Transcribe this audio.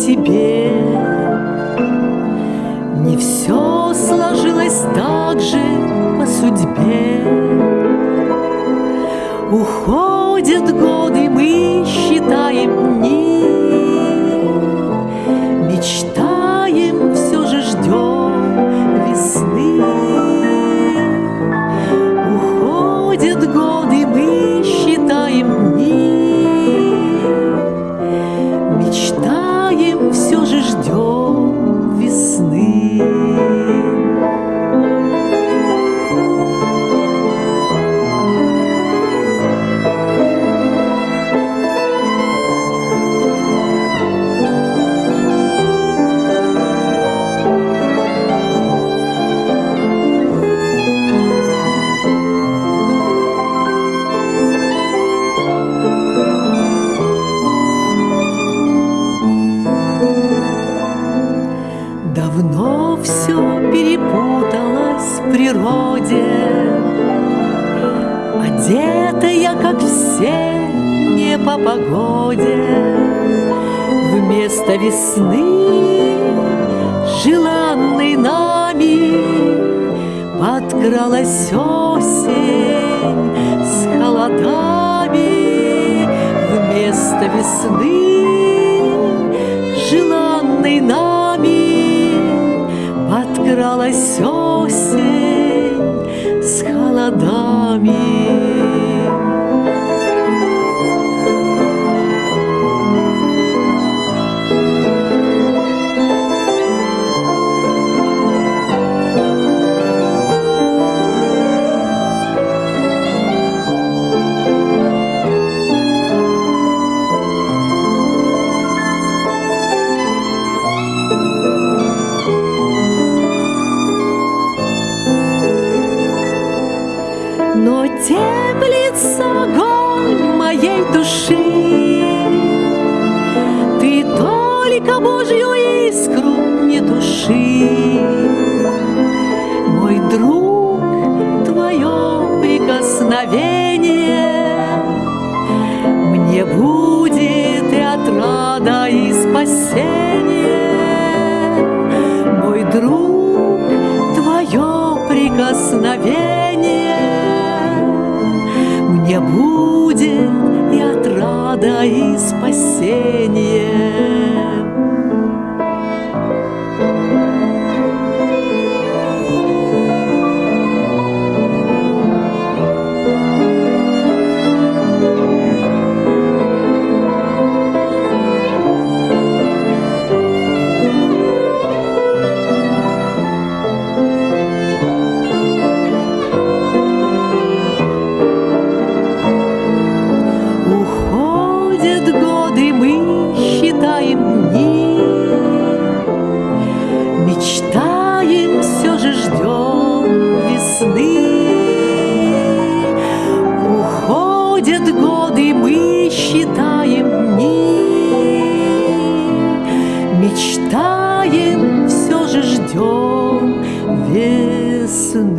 тебе. Не все сложилось так же по судьбе. Уходят годы, мы считаем дни, Мечтаем, Давно все перепуталось в природе, Одета я, как все, не по погоде. Вместо весны, желанной нами, Подкралась осень с холодами. Вместо весны, Подкралась осень с холодами. Но теплится огонь моей души. Ты только Божью искру не туши. Мой друг, твое прикосновение Мне будет и отрада, и спасение. Мой друг, Мне будет и отрада, и спасение. мечтаем дни, мечтаем, все же ждем весны. Уходят годы, мы считаем дни, мечтаем, все же ждем весны.